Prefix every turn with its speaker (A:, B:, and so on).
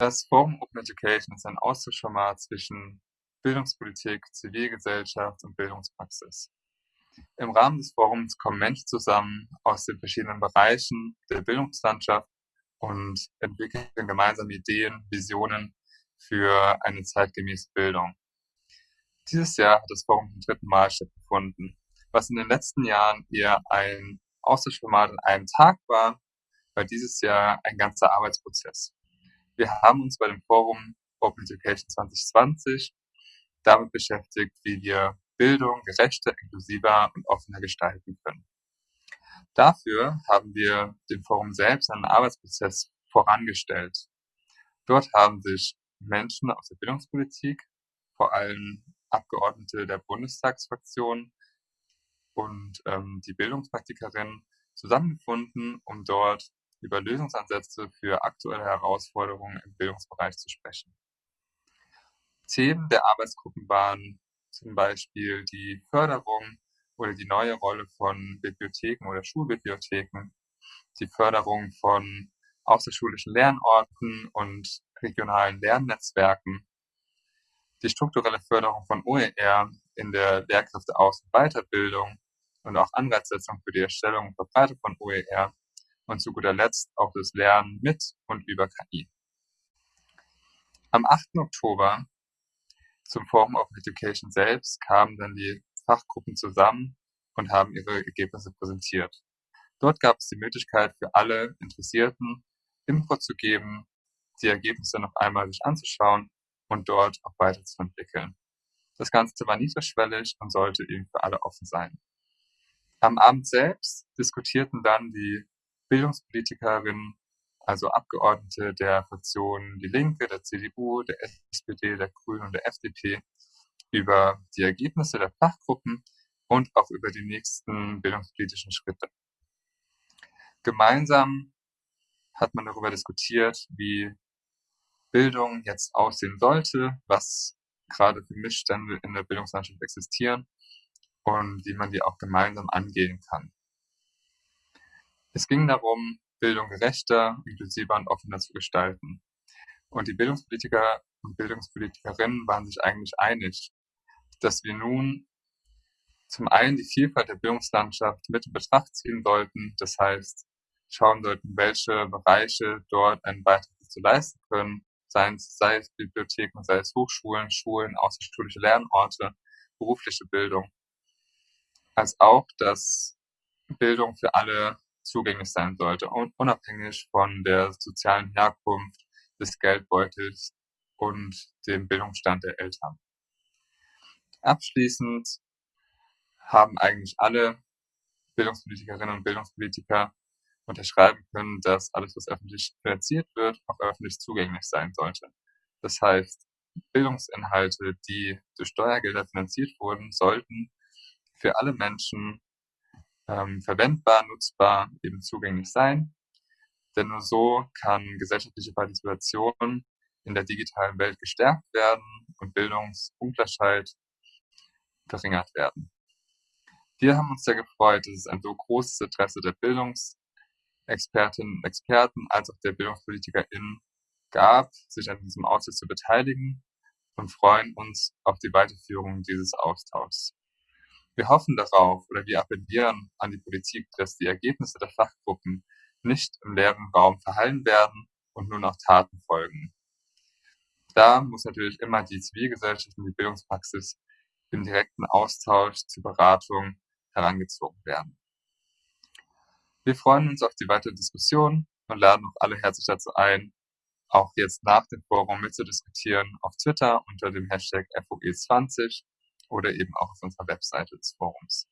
A: Das Forum Open Education ist ein Austauschformat zwischen Bildungspolitik, Zivilgesellschaft und Bildungspraxis. Im Rahmen des Forums kommen Menschen zusammen aus den verschiedenen Bereichen der Bildungslandschaft und entwickeln gemeinsam Ideen, Visionen für eine zeitgemäße Bildung. Dieses Jahr hat das Forum zum dritten Mal stattgefunden, was in den letzten Jahren eher ein Austauschformat an einem Tag war, war dieses Jahr ein ganzer Arbeitsprozess. Wir haben uns bei dem Forum Open Education 2020 damit beschäftigt, wie wir Bildung gerechter, inklusiver und offener gestalten können. Dafür haben wir dem Forum selbst einen Arbeitsprozess vorangestellt. Dort haben sich Menschen aus der Bildungspolitik, vor allem Abgeordnete der Bundestagsfraktion und ähm, die Bildungspraktikerin zusammengefunden, um dort über Lösungsansätze für aktuelle Herausforderungen im Bildungsbereich zu sprechen. Themen der Arbeitsgruppen waren zum Beispiel die Förderung oder die neue Rolle von Bibliotheken oder Schulbibliotheken, die Förderung von außerschulischen Lernorten und regionalen Lernnetzwerken, die strukturelle Förderung von OER in der Lehrkräfteaus- und Weiterbildung und auch Anreizsetzung für die Erstellung und Verbreitung von OER und zu guter Letzt auch das Lernen mit und über KI. Am 8. Oktober zum Forum of Education selbst kamen dann die Fachgruppen zusammen und haben ihre Ergebnisse präsentiert. Dort gab es die Möglichkeit für alle Interessierten Input zu geben, die Ergebnisse noch einmal sich anzuschauen und dort auch weiterzuentwickeln. Das Ganze war niedrigschwellig und sollte eben für alle offen sein. Am Abend selbst diskutierten dann die Bildungspolitikerinnen, also Abgeordnete der Fraktionen Die Linke, der CDU, der SPD, der Grünen und der FDP über die Ergebnisse der Fachgruppen und auch über die nächsten bildungspolitischen Schritte. Gemeinsam hat man darüber diskutiert, wie Bildung jetzt aussehen sollte, was gerade für Missstände in der Bildungslandschaft existieren und wie man die auch gemeinsam angehen kann. Es ging darum, Bildung gerechter, inklusiver und offener zu gestalten. Und die Bildungspolitiker und Bildungspolitikerinnen waren sich eigentlich einig, dass wir nun zum einen die Vielfalt der Bildungslandschaft mit in Betracht ziehen sollten, das heißt schauen sollten, welche Bereiche dort einen Beitrag zu leisten können, sei es, sei es Bibliotheken, sei es Hochschulen, Schulen, außerschulische Lernorte, berufliche Bildung, als auch, dass Bildung für alle zugänglich sein sollte unabhängig von der sozialen Herkunft, des Geldbeutels und dem Bildungsstand der Eltern. Abschließend haben eigentlich alle Bildungspolitikerinnen und Bildungspolitiker unterschreiben können, dass alles, was öffentlich finanziert wird, auch öffentlich zugänglich sein sollte. Das heißt, Bildungsinhalte, die durch Steuergelder finanziert wurden, sollten für alle Menschen ähm, verwendbar, nutzbar, eben zugänglich sein. Denn nur so kann gesellschaftliche Partizipation in der digitalen Welt gestärkt werden und Bildungsungleichheit verringert werden. Wir haben uns sehr gefreut, dass es ein so großes Interesse der Bildungsexpertinnen und Experten als auch der BildungspolitikerInnen gab, sich an diesem Austausch zu beteiligen und freuen uns auf die Weiterführung dieses Austauschs. Wir hoffen darauf oder wir appellieren an die Politik, dass die Ergebnisse der Fachgruppen nicht im leeren Raum verhallen werden und nur noch Taten folgen. Da muss natürlich immer die Zivilgesellschaft und die Bildungspraxis im direkten Austausch zur Beratung herangezogen werden. Wir freuen uns auf die weitere Diskussion und laden auch alle herzlich dazu ein, auch jetzt nach dem Forum mitzudiskutieren auf Twitter unter dem Hashtag FOE20 oder eben auch auf unserer Webseite des Forums.